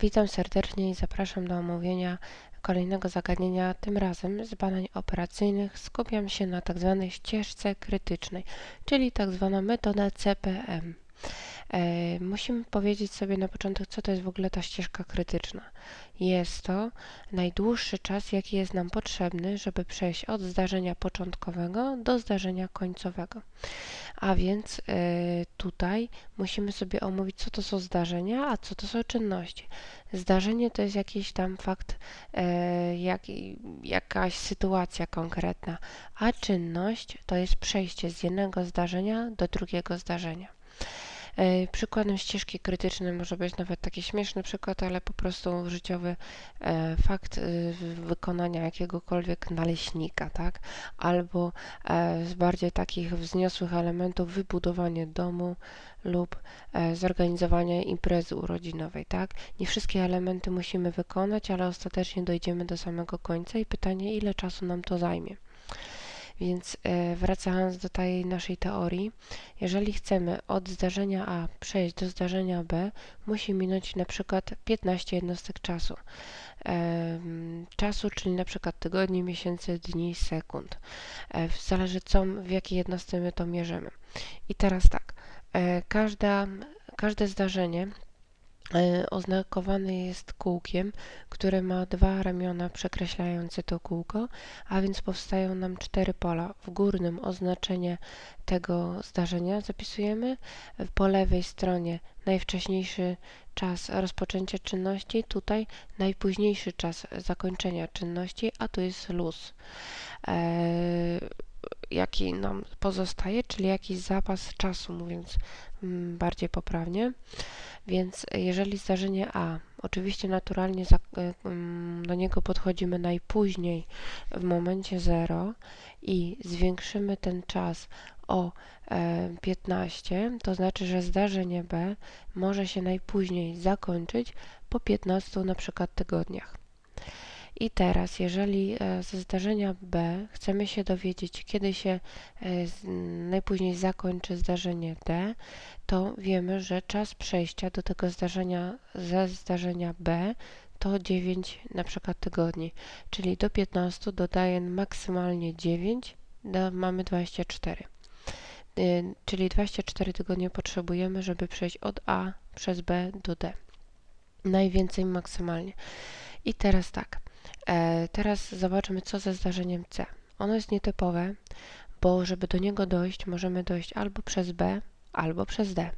Witam serdecznie i zapraszam do omówienia kolejnego zagadnienia. Tym razem z badań operacyjnych skupiam się na tzw. Tak ścieżce krytycznej, czyli tzw. Tak metoda CPM. E, musimy powiedzieć sobie na początek, co to jest w ogóle ta ścieżka krytyczna. Jest to najdłuższy czas, jaki jest nam potrzebny, żeby przejść od zdarzenia początkowego do zdarzenia końcowego. A więc e, tutaj musimy sobie omówić, co to są zdarzenia, a co to są czynności. Zdarzenie to jest jakiś tam fakt, e, jak, jakaś sytuacja konkretna, a czynność to jest przejście z jednego zdarzenia do drugiego zdarzenia. E, przykładem ścieżki krytycznej może być nawet taki śmieszny przykład, ale po prostu życiowy e, fakt e, wykonania jakiegokolwiek naleśnika, tak? Albo z bardziej takich wzniosłych elementów wybudowanie domu lub zorganizowanie imprezy urodzinowej, tak? Nie wszystkie elementy musimy wykonać, ale ostatecznie dojdziemy do samego końca i pytanie, ile czasu nam to zajmie. Więc e, wracając do tej naszej teorii, jeżeli chcemy od zdarzenia A przejść do zdarzenia B, musi minąć na przykład 15 jednostek czasu. Czasu, czyli na przykład tygodni, miesięcy, dni, sekund. E, zależy co, w jakiej jednostce my to mierzymy. I teraz tak, e, każda, każde zdarzenie oznakowany jest kółkiem, które ma dwa ramiona przekreślające to kółko, a więc powstają nam cztery pola. W górnym oznaczenie tego zdarzenia zapisujemy, po lewej stronie najwcześniejszy czas rozpoczęcia czynności, tutaj najpóźniejszy czas zakończenia czynności, a tu jest luz. Eee, jaki nam pozostaje, czyli jakiś zapas czasu, mówiąc mm, bardziej poprawnie. Więc jeżeli zdarzenie A, oczywiście naturalnie e, mm, do niego podchodzimy najpóźniej w momencie 0 i zwiększymy ten czas o 15, e, to znaczy, że zdarzenie B może się najpóźniej zakończyć po 15 na przykład tygodniach. I teraz, jeżeli e, ze zdarzenia B chcemy się dowiedzieć, kiedy się e, najpóźniej zakończy zdarzenie D, to wiemy, że czas przejścia do tego zdarzenia ze zdarzenia B to 9 na przykład tygodni, czyli do 15 dodaję maksymalnie 9, do, mamy 24. E, czyli 24 tygodnie potrzebujemy, żeby przejść od A przez B do D. Najwięcej maksymalnie. I teraz tak. E, teraz zobaczmy, co ze zdarzeniem C. Ono jest nietypowe, bo żeby do niego dojść, możemy dojść albo przez B, albo przez D.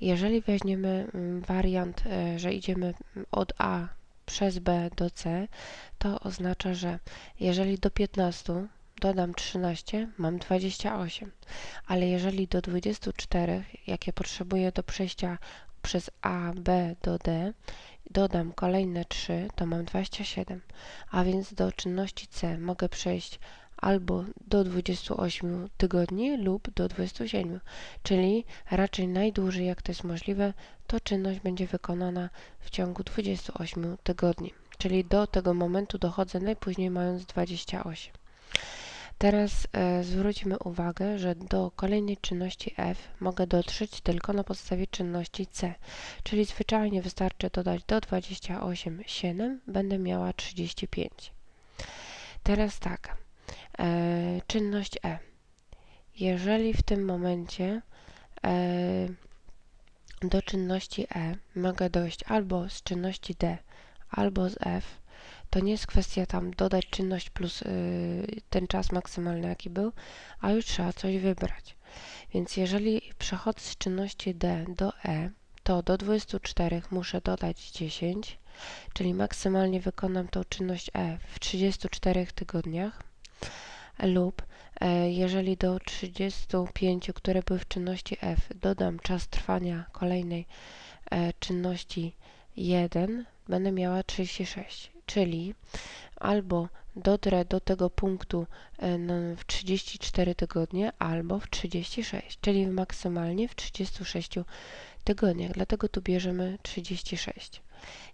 Jeżeli weźmiemy mm, wariant, e, że idziemy od A przez B do C, to oznacza, że jeżeli do 15 dodam 13, mam 28, ale jeżeli do 24, jakie potrzebuję do przejścia przez A, B do D, dodam kolejne 3, to mam 27, a więc do czynności C mogę przejść albo do 28 tygodni lub do 27, czyli raczej najdłużej jak to jest możliwe, to czynność będzie wykonana w ciągu 28 tygodni, czyli do tego momentu dochodzę najpóźniej mając 28. Teraz e, zwróćmy uwagę, że do kolejnej czynności f mogę dotrzeć tylko na podstawie czynności c, czyli zwyczajnie wystarczy dodać do 28 7, będę miała 35. Teraz tak, e, czynność e. Jeżeli w tym momencie e, do czynności e mogę dojść albo z czynności d, albo z f, to nie jest kwestia tam dodać czynność plus y, ten czas maksymalny, jaki był, a już trzeba coś wybrać. Więc jeżeli przechodzę z czynności D do E, to do 24 muszę dodać 10, czyli maksymalnie wykonam tą czynność E w 34 tygodniach lub e, jeżeli do 35, które były w czynności F, dodam czas trwania kolejnej e, czynności 1, będę miała 36 czyli albo dotrę do tego punktu e, w 34 tygodnie, albo w 36, czyli maksymalnie w 36 tygodniach. Dlatego tu bierzemy 36.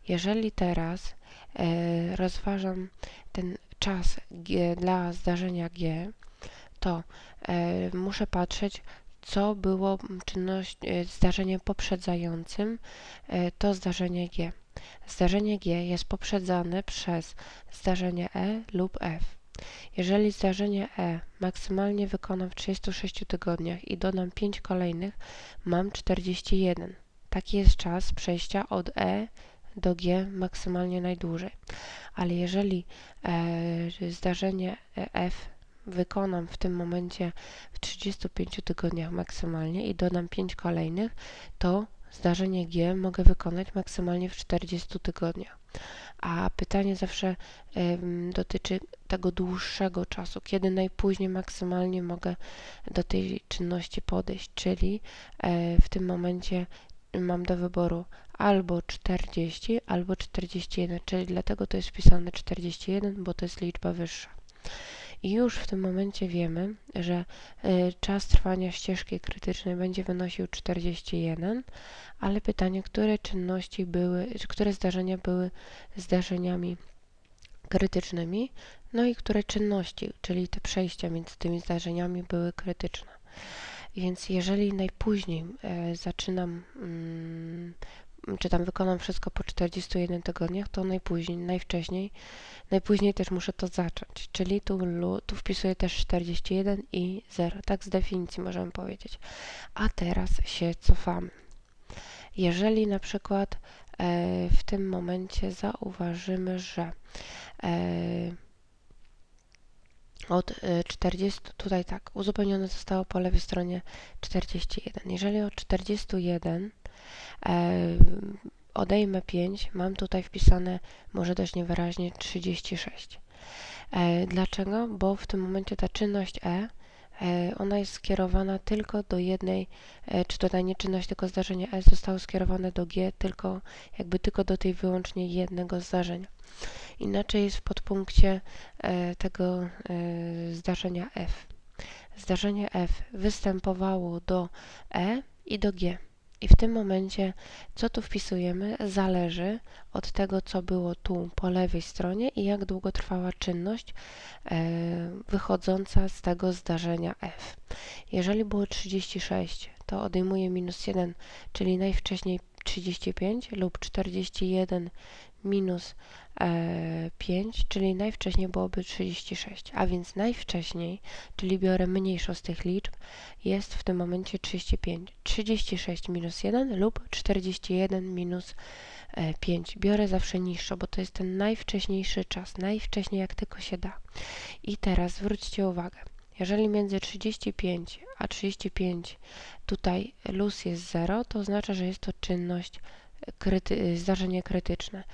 Jeżeli teraz e, rozważam ten czas G, dla zdarzenia G, to e, muszę patrzeć, co było czynność, zdarzeniem poprzedzającym to zdarzenie G. zdarzenie G jest poprzedzane przez zdarzenie E lub F. Jeżeli zdarzenie E maksymalnie wykonam w 36 tygodniach i dodam 5 kolejnych, mam 41. Taki jest czas przejścia od E do G maksymalnie najdłużej. Ale jeżeli e, zdarzenie F wykonam w tym momencie w 35 tygodniach maksymalnie i dodam 5 kolejnych, to zdarzenie G mogę wykonać maksymalnie w 40 tygodniach. A pytanie zawsze dotyczy tego dłuższego czasu, kiedy najpóźniej maksymalnie mogę do tej czynności podejść, czyli e, w tym momencie mam do wyboru albo 40, albo 41, czyli dlatego to jest wpisane 41, bo to jest liczba wyższa. I już w tym momencie wiemy, że y, czas trwania ścieżki krytycznej będzie wynosił 41, ale pytanie, które czynności były, które zdarzenia były zdarzeniami krytycznymi, no i które czynności, czyli te przejścia między tymi zdarzeniami były krytyczne. Więc jeżeli najpóźniej e, zaczynam mm, czy tam wykonam wszystko po 41 tygodniach, to najpóźniej, najwcześniej, najpóźniej też muszę to zacząć. Czyli tu, tu wpisuję też 41 i 0. Tak z definicji możemy powiedzieć. A teraz się cofamy. Jeżeli na przykład e, w tym momencie zauważymy, że e, od 40, e, tutaj tak, uzupełnione zostało po lewej stronie 41. Jeżeli od 41 e, odejmę 5, mam tutaj wpisane, może dość niewyraźnie, 36. E, dlaczego? Bo w tym momencie ta czynność E, ona jest skierowana tylko do jednej, e, czy tutaj nie czynność, tylko zdarzenie S zostało skierowane do G, tylko jakby tylko do tej wyłącznie jednego zdarzenia. Inaczej jest w podpunkcie e, tego zdarzenia F. Zdarzenie F występowało do E i do G. I w tym momencie, co tu wpisujemy, zależy od tego, co było tu po lewej stronie i jak długo trwała czynność e, wychodząca z tego zdarzenia f. Jeżeli było 36, to odejmuję minus 1, czyli najwcześniej 35 lub 41 minus 5, e, czyli najwcześniej byłoby 36, a więc najwcześniej, czyli biorę mniejszą z tych liczb, jest w tym momencie 35. 36 minus 1 lub 41 minus 5. E, biorę zawsze niższą, bo to jest ten najwcześniejszy czas, najwcześniej jak tylko się da. I teraz zwróćcie uwagę, jeżeli między 35 a 35 tutaj luz jest 0, to oznacza, że jest to czynność kryty zdarzenie krytyczne.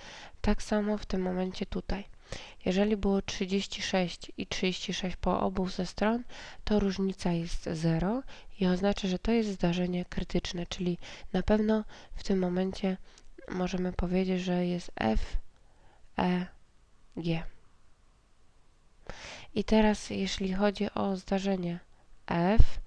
Tak samo w tym momencie tutaj. Jeżeli było 36 i 36 po obu ze stron, to różnica jest 0 i oznacza, że to jest zdarzenie krytyczne, czyli na pewno w tym momencie możemy powiedzieć, że jest F, E, G. I teraz, jeśli chodzi o zdarzenie F,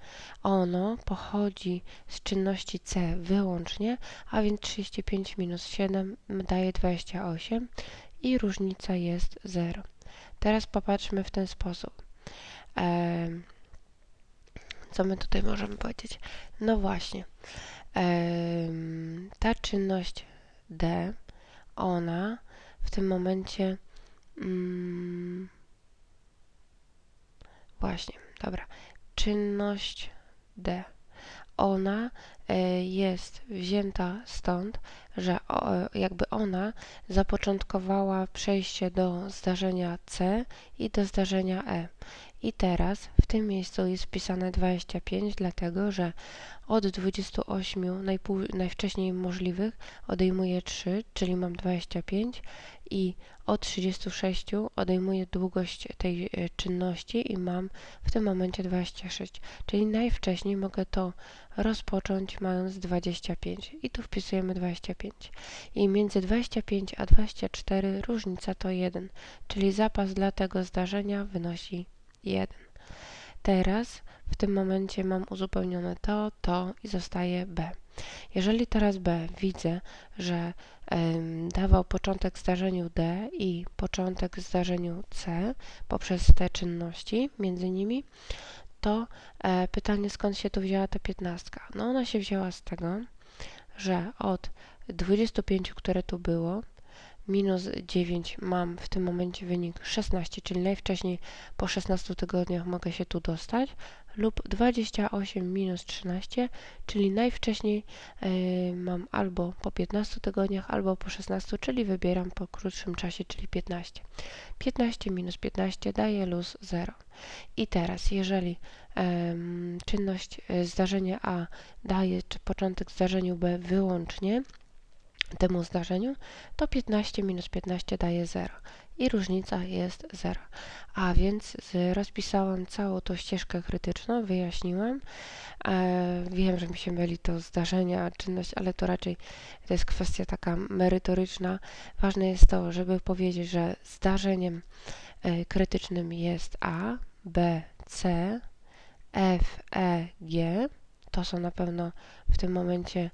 ono pochodzi z czynności C wyłącznie, a więc 35 minus 7 daje 28 i różnica jest 0. Teraz popatrzmy w ten sposób. Co my tutaj możemy powiedzieć? No właśnie, ta czynność D, ona w tym momencie mm, właśnie, dobra, czynność D. Ona e, jest wzięta stąd, że jakby ona zapoczątkowała przejście do zdarzenia C i do zdarzenia E. I teraz w tym miejscu jest wpisane 25, dlatego że od 28 najwcześniej możliwych odejmuję 3, czyli mam 25 i od 36 odejmuję długość tej e, czynności i mam w tym momencie 26, czyli najwcześniej mogę to rozpocząć mając 25 i tu wpisujemy 25 i między 25 a 24 różnica to 1, czyli zapas dla tego zdarzenia wynosi 1. Teraz w tym momencie mam uzupełnione to, to i zostaje B. Jeżeli teraz B widzę, że y, dawał początek zdarzeniu D i początek zdarzeniu C poprzez te czynności między nimi, to e, pytanie skąd się tu wzięła ta piętnastka? No ona się wzięła z tego, że od 25, które tu było, minus 9 mam w tym momencie wynik 16, czyli najwcześniej po 16 tygodniach mogę się tu dostać, lub 28 minus 13, czyli najwcześniej y, mam albo po 15 tygodniach, albo po 16, czyli wybieram po krótszym czasie, czyli 15. 15 minus 15 daje luz 0. I teraz, jeżeli ym, czynność, y, zdarzenie A daje czy początek zdarzeniu B wyłącznie, temu zdarzeniu, to 15 minus 15 daje 0 i różnica jest 0. A więc rozpisałam całą tą ścieżkę krytyczną, wyjaśniłam. E, wiem, że mi się myli to zdarzenie, a czynność, ale to raczej to jest kwestia taka merytoryczna. Ważne jest to, żeby powiedzieć, że zdarzeniem e, krytycznym jest A, B, C, F, E, G. To są na pewno w tym momencie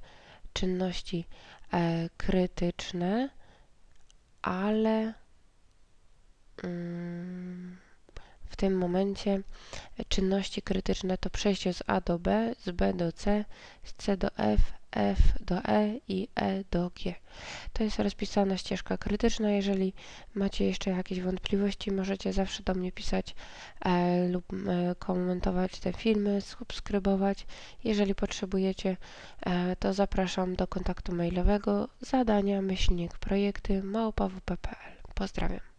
czynności krytyczne, ale mm, w tym momencie czynności krytyczne to przejście z A do B, z B do C, z C do F, F do E i E do G. To jest rozpisana ścieżka krytyczna. Jeżeli macie jeszcze jakieś wątpliwości, możecie zawsze do mnie pisać e, lub e, komentować te filmy, subskrybować. Jeżeli potrzebujecie, e, to zapraszam do kontaktu mailowego zadania myślnik projekty małpa.wp.pl. Pozdrawiam.